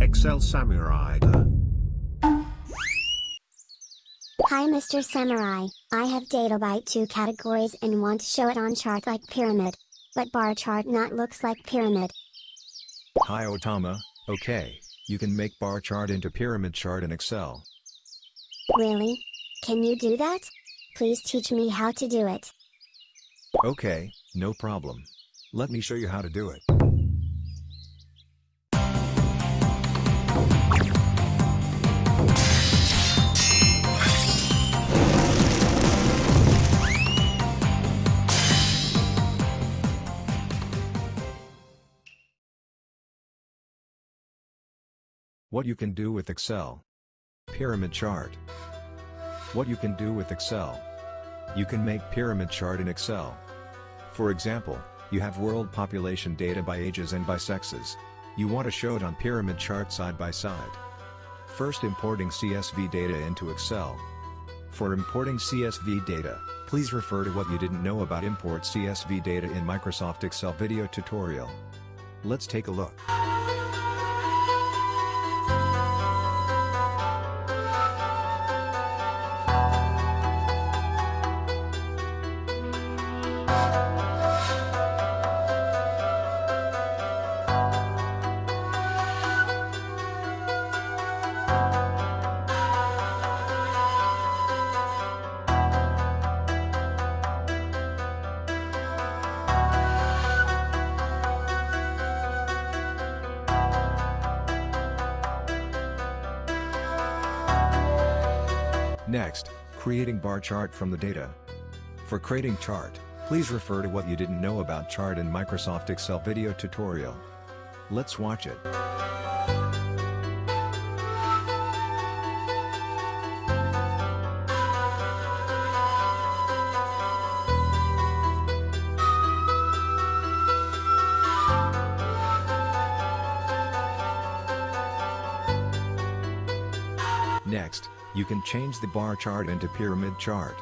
Excel Samurai. Hi Mr. Samurai, I have data by two categories and want to show it on chart like pyramid. But bar chart not looks like pyramid. Hi Otama, okay, you can make bar chart into pyramid chart in Excel. Really? Can you do that? Please teach me how to do it. Okay, no problem. Let me show you how to do it. What you can do with Excel. Pyramid chart. What you can do with Excel. You can make pyramid chart in Excel. For example, you have world population data by ages and by sexes. You want to show it on pyramid chart side by side. First importing CSV data into Excel. For importing CSV data, please refer to what you didn't know about import CSV data in Microsoft Excel video tutorial. Let's take a look. Next, creating bar chart from the data. For creating chart, please refer to what you didn't know about chart in Microsoft Excel video tutorial. Let's watch it. Next, you can change the bar chart into pyramid chart.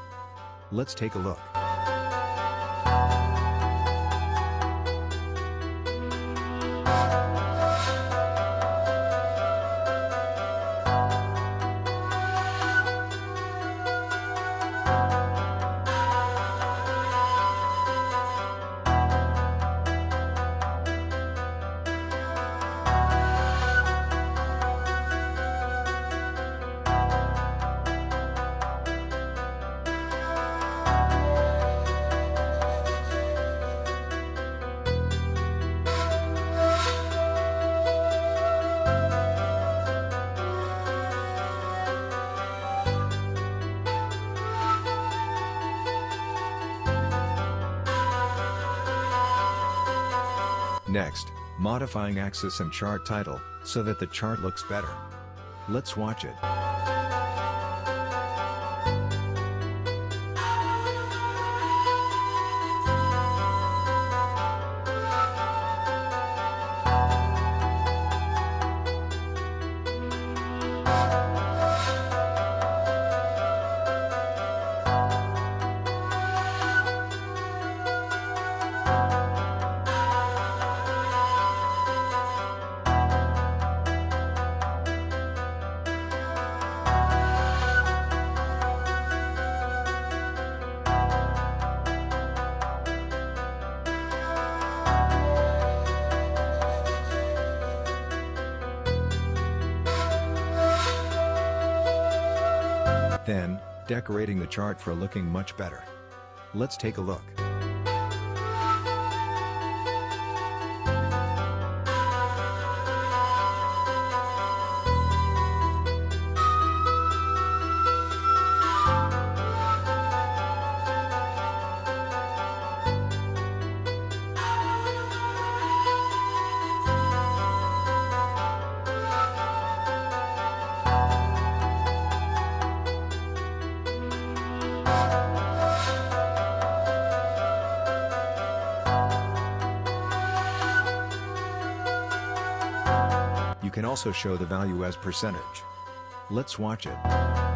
Let's take a look. Next, modifying axis and chart title, so that the chart looks better. Let's watch it. Then, decorating the chart for looking much better. Let's take a look. You can also show the value as percentage. Let's watch it.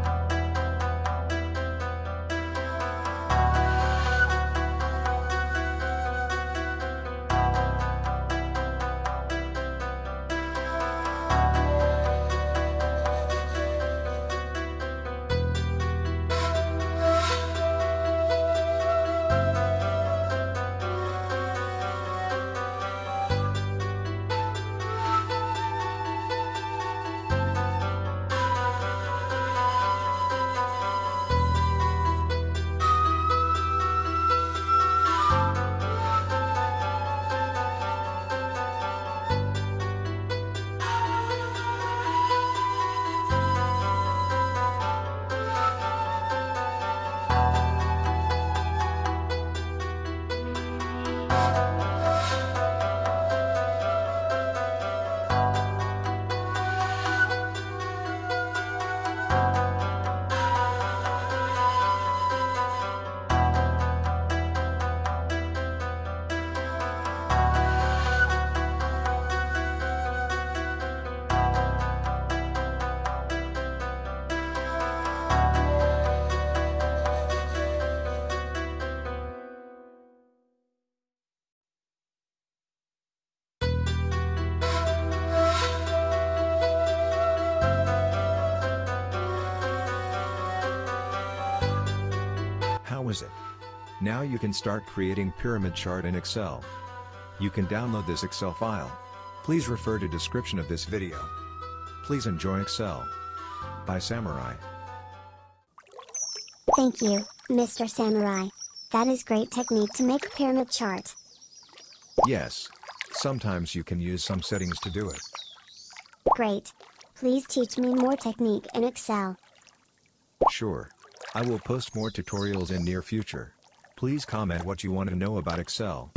Now you can start creating pyramid chart in Excel. You can download this Excel file. Please refer to description of this video. Please enjoy Excel. By Samurai. Thank you, Mr. Samurai. That is great technique to make pyramid chart. Yes. Sometimes you can use some settings to do it. Great. Please teach me more technique in Excel. Sure. I will post more tutorials in near future. Please comment what you want to know about Excel.